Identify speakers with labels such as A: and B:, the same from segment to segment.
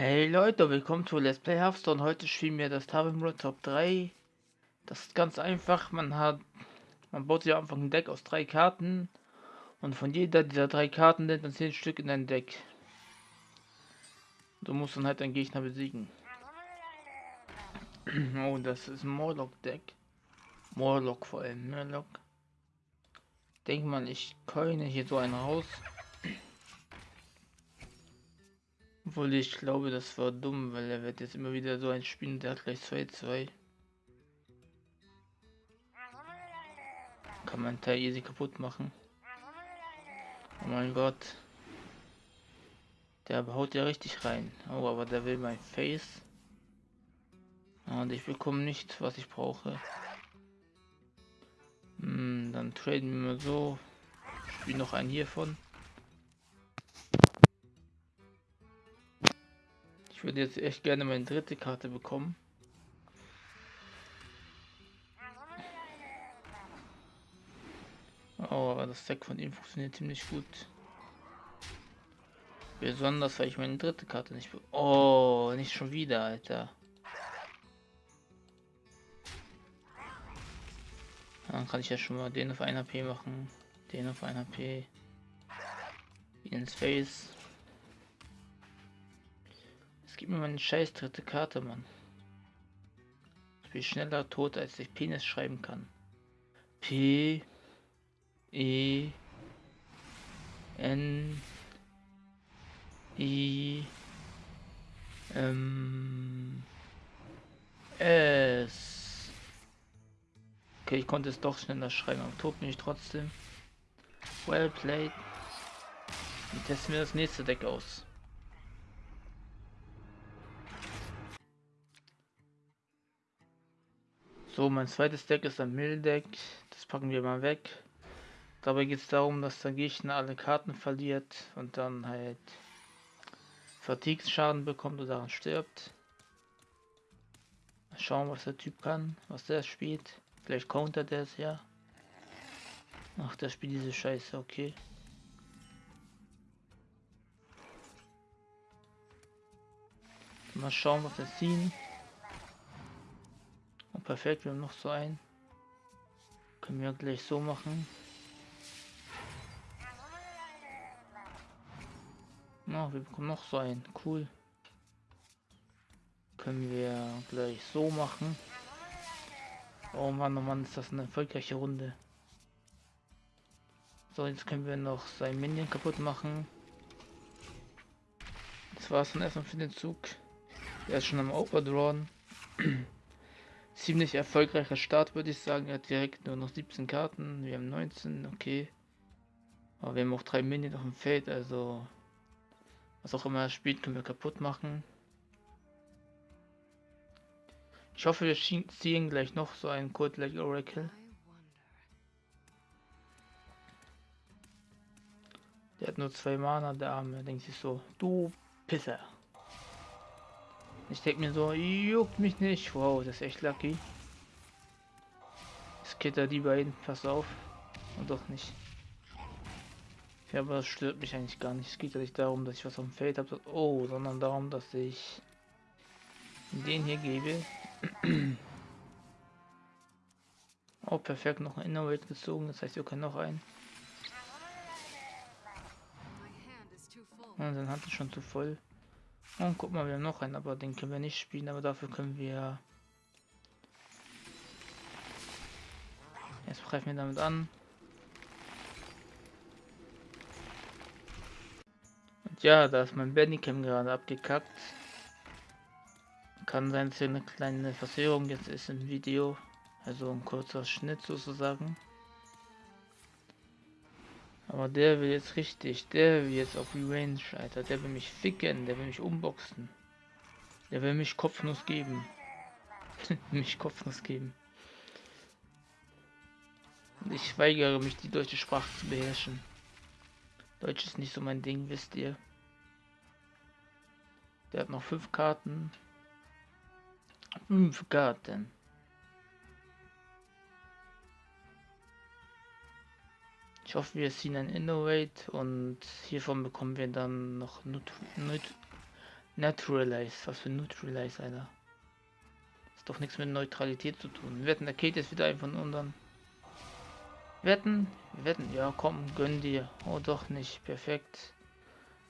A: Hey Leute, willkommen zu Let's Play Hearthstone. Heute spielen wir das Tavern Top 3. Das ist ganz einfach. Man hat, man baut sich einfach ein Deck aus drei Karten und von jeder dieser drei Karten nimmt man 10 Stück in dein Deck. Du musst dann halt deinen Gegner besiegen. oh, das ist ein Morlock-Deck. Morlock vor allem, Morlock. Denk mal, ich keine hier so einen raus. Obwohl ich glaube, das war dumm, weil er wird jetzt immer wieder so ein Spiel, der hat gleich 2-2. Kann man Teil easy kaputt machen. Oh mein Gott. Der haut ja richtig rein. Oh, aber der will mein Face. Und ich bekomme nicht, was ich brauche. Hm, dann traden wir so. Spiel noch einen hiervon. Ich würde jetzt echt gerne meine dritte Karte bekommen. Oh, aber das Deck von ihm funktioniert ziemlich gut. Besonders, weil ich meine dritte Karte nicht... Oh, nicht schon wieder, Alter. Dann kann ich ja schon mal den auf 1 HP machen. Den auf 1 HP. Ins Face. Gib mir meine scheiß dritte Karte, Mann. Ich bin schneller tot, als ich Penis schreiben kann. P E N I M S Okay, ich konnte es doch schneller schreiben, aber tot bin ich trotzdem. Well played. Und testen wir das nächste Deck aus. So, mein zweites Deck ist ein Mill-Deck. Das packen wir mal weg. Dabei geht es darum, dass der Gegner alle Karten verliert und dann halt Fatigue-Schaden bekommt oder daran stirbt. Mal schauen, was der Typ kann, was der spielt. Vielleicht countert er es ja. Ach, der spielt diese Scheiße, okay. Mal schauen, was er ziehen perfekt, wir haben noch so ein. Können wir gleich so machen. Na, wir bekommen noch so ein. Cool. Können wir gleich so machen. Oh Mann, oh Mann, ist das eine erfolgreiche Runde. So, jetzt können wir noch sein Minion kaputt machen. Das war es dann erstmal für den Zug. Er ist schon am Overdrawn. ziemlich erfolgreicher Start, würde ich sagen. Er hat direkt nur noch 17 Karten. Wir haben 19, okay. Aber wir haben auch drei Minions auf dem Feld, also was auch immer er spielt, können wir kaputt machen. Ich hoffe, wir ziehen gleich noch so einen Code like Oracle. Der hat nur zwei Mana, der Arme. Denkt sich so, du Pisser. Ich denke mir so, juckt mich nicht. Wow, das ist echt lucky. Skitter die beiden, pass auf. Und doch nicht. Ja, aber das stört mich eigentlich gar nicht. Es geht ja nicht darum, dass ich was auf dem Feld habe. Oh, sondern darum, dass ich den hier gebe. oh, perfekt. Noch ein Innerwelt gezogen. Das heißt, wir können noch einen. Und dann hat es schon zu voll. Und guck mal, wir haben noch einen, aber den können wir nicht spielen, aber dafür können wir... Jetzt greifen wir damit an. Und ja, da ist mein Bandicam gerade abgekackt. Kann sein, dass hier eine kleine Verzögerung jetzt ist im Video. Also ein kurzer Schnitt sozusagen. Aber der will jetzt richtig, der will jetzt auf Revenge, Alter. Der will mich ficken, der will mich umboxen. Der will mich Kopfnuss geben. mich Kopfnuss geben. Und ich weigere mich, die deutsche Sprache zu beherrschen. Deutsch ist nicht so mein Ding, wisst ihr. Der hat noch fünf Karten. Fünf Karten. Ich hoffe, wir ziehen ein Innovate und hiervon bekommen wir dann noch Nut Nut. Was für Neutralize, Alter. Ist doch nichts mit Neutralität zu tun. Wir wetten, der Kate ist wieder ein von unseren. Wetten? Wetten? Ja, komm, gönn dir. Oh, doch nicht. Perfekt.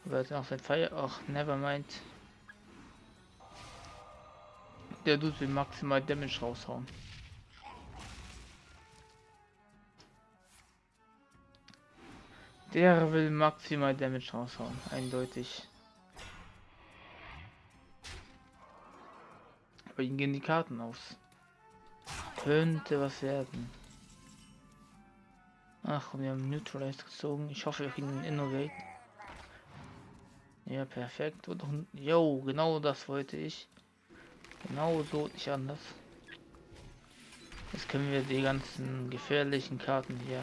A: Aber hat noch sein Feier. Ach, never mind. Der tut will maximal Damage raushauen. Der will maximal Damage raushauen, eindeutig. Aber ihm gehen die Karten aus. Könnte was werden. Ach, wir haben Neutralize gezogen. Ich hoffe, wir kriegen Innovate. Ja, perfekt. Und jo, genau das wollte ich. Genau so, nicht anders. Jetzt können wir die ganzen gefährlichen Karten hier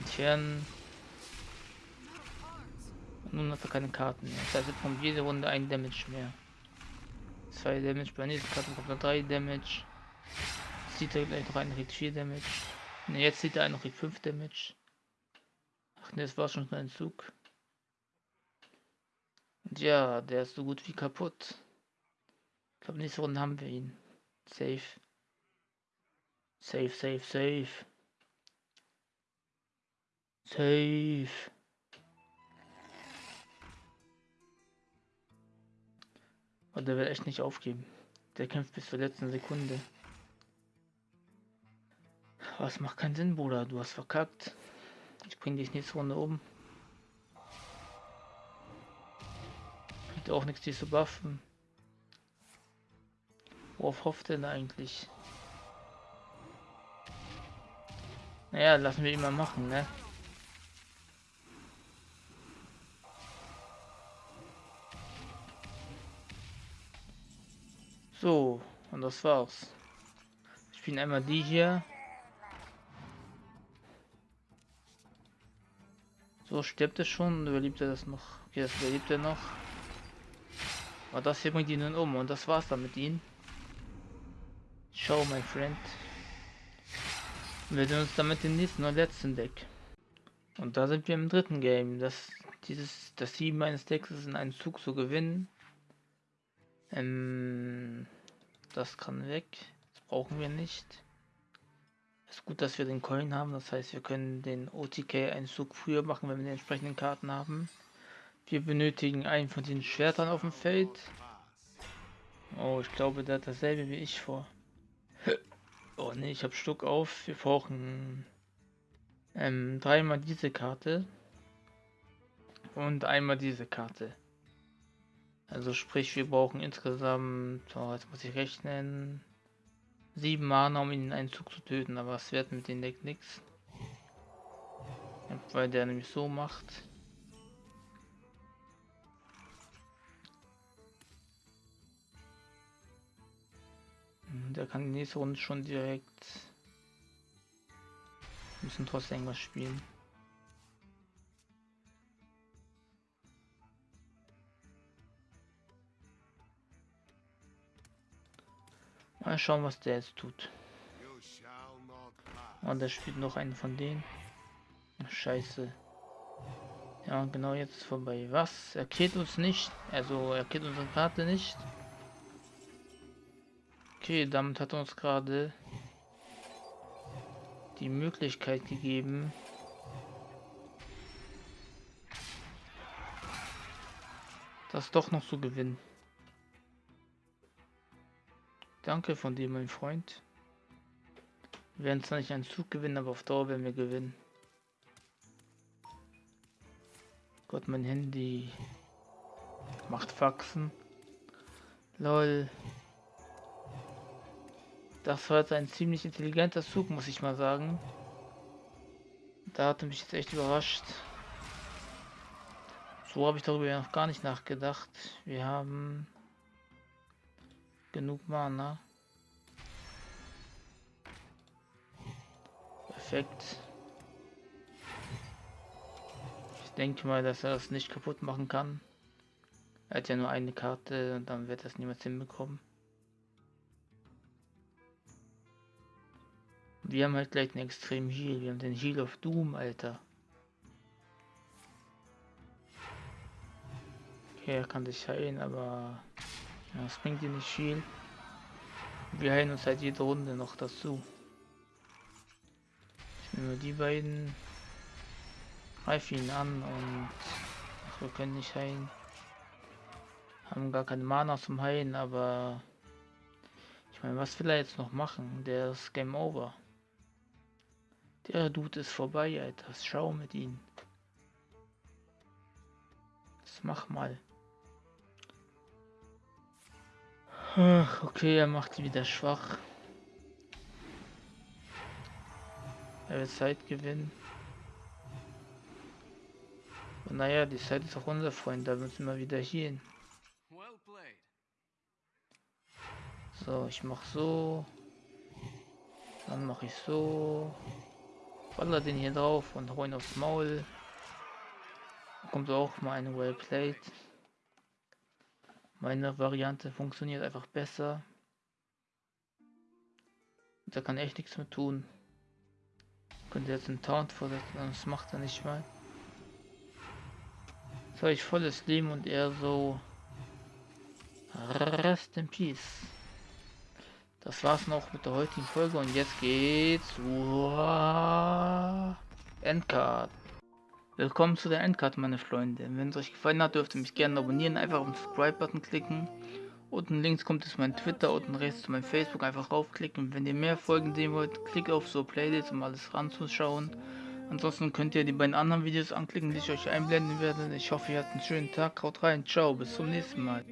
A: entfernen. Und nun hat er keine Karten mehr. Das heißt, er bekommt jede Runde ein Damage mehr. Zwei Damage, bei nächsten Karten kommt er drei Damage. Sieht er gleich noch einen, kriegt vier Damage. Ne, jetzt sieht er einen, kriegt fünf Damage. Ach ne, das war schon ein Zug. Und ja, der ist so gut wie kaputt. Ich glaube, nächste Runde haben wir ihn. Safe. Safe, safe, safe. Safe. Und der will echt nicht aufgeben. Der kämpft bis zur letzten Sekunde. Was macht keinen Sinn, Bruder. Du hast verkackt. Ich bring dich nächste Runde um. Bringt auch nichts, dich zu buffen. Worauf hofft denn eigentlich? Naja, lassen wir ihn mal machen, ne? Und das war's. Ich bin einmal die hier. So, stirbt er schon? Überlebt er das noch? Okay, das überlebt er noch. Aber das hier bringt ihn nun um und das war's dann mit ihm. Show, my friend. Wir sehen uns damit im nächsten und letzten Deck. Und da sind wir im dritten Game. Das, dieses, das Ziel meines Decks ist in einem Zug zu gewinnen. Ähm, das kann weg. Das brauchen wir nicht. Ist gut, dass wir den Coin haben. Das heißt, wir können den OTK einen Zug früher machen, wenn wir die entsprechenden Karten haben. Wir benötigen einen von den Schwertern auf dem Feld. Oh, ich glaube, der hat dasselbe wie ich vor. Oh ne, ich habe Stuck auf. Wir brauchen ähm, dreimal diese Karte und einmal diese Karte. Also sprich, wir brauchen insgesamt, oh, jetzt muss ich rechnen, sieben Mana, um ihn in einen Zug zu töten, aber es wird mit dem Deck nichts. Weil der nämlich so macht. Der kann die nächste Runde schon direkt. Wir müssen trotzdem irgendwas spielen. Schauen, was der jetzt tut. Und oh, der spielt noch einen von denen. Scheiße. Ja, genau jetzt ist vorbei. Was? Er killt uns nicht. Also, er killt unsere Karte nicht. Okay, damit hat uns gerade die Möglichkeit gegeben, das doch noch zu gewinnen. Danke von dir, mein Freund. Wir werden zwar nicht einen Zug gewinnen, aber auf Dauer werden wir gewinnen. Gott, mein Handy macht Faxen. Lol. Das war jetzt ein ziemlich intelligenter Zug, muss ich mal sagen. Da hat mich jetzt echt überrascht. So habe ich darüber noch gar nicht nachgedacht. Wir haben genug Mana. Perfekt. Ich denke mal, dass er das nicht kaputt machen kann. Er hat ja nur eine Karte und dann wird das niemals hinbekommen. Wir haben halt gleich einen extremen Heal. Wir haben den Heal of Doom, Alter. Okay, er kann sich heilen, aber ja, das bringt dir nicht viel. Wir heilen uns halt jede Runde noch dazu. Ich nehme die beiden, greife ihn an und ach, wir können nicht heilen. Haben gar keine Mana zum Heilen, aber ich meine, was will er jetzt noch machen? Der ist Game Over. Der Dude ist vorbei, Alter. Schau mit ihm. Das mach mal. Ach, okay, er macht sie wieder schwach. Er wird Zeit gewinnen. Und naja, die Zeit ist auch unser Freund, da müssen wir wieder hier hin. So, ich mach so. Dann mache ich so. Baller den hier drauf und hau ihn aufs Maul. Da kommt auch mal eine Wellplate. Meine Variante funktioniert einfach besser. Da kann echt nichts mehr tun. Könnte jetzt einen Taunt vorsetzen, das macht er nicht mal. Jetzt habe ich volles Leben und er so. Rest in Peace. Das war's noch mit der heutigen Folge und jetzt geht's zur Endcard. Willkommen zu der Endcard, meine Freunde. Wenn es euch gefallen hat, dürft ihr mich gerne abonnieren, einfach auf den Subscribe-Button klicken. Unten links kommt es mein Twitter, unten rechts zu meinem Facebook, einfach raufklicken. Wenn ihr mehr Folgen sehen wollt, klickt auf so Playlist, um alles ranzuschauen. Ansonsten könnt ihr die beiden anderen Videos anklicken, die ich euch einblenden werde. Ich hoffe, ihr habt einen schönen Tag. Haut rein, ciao, bis zum nächsten Mal.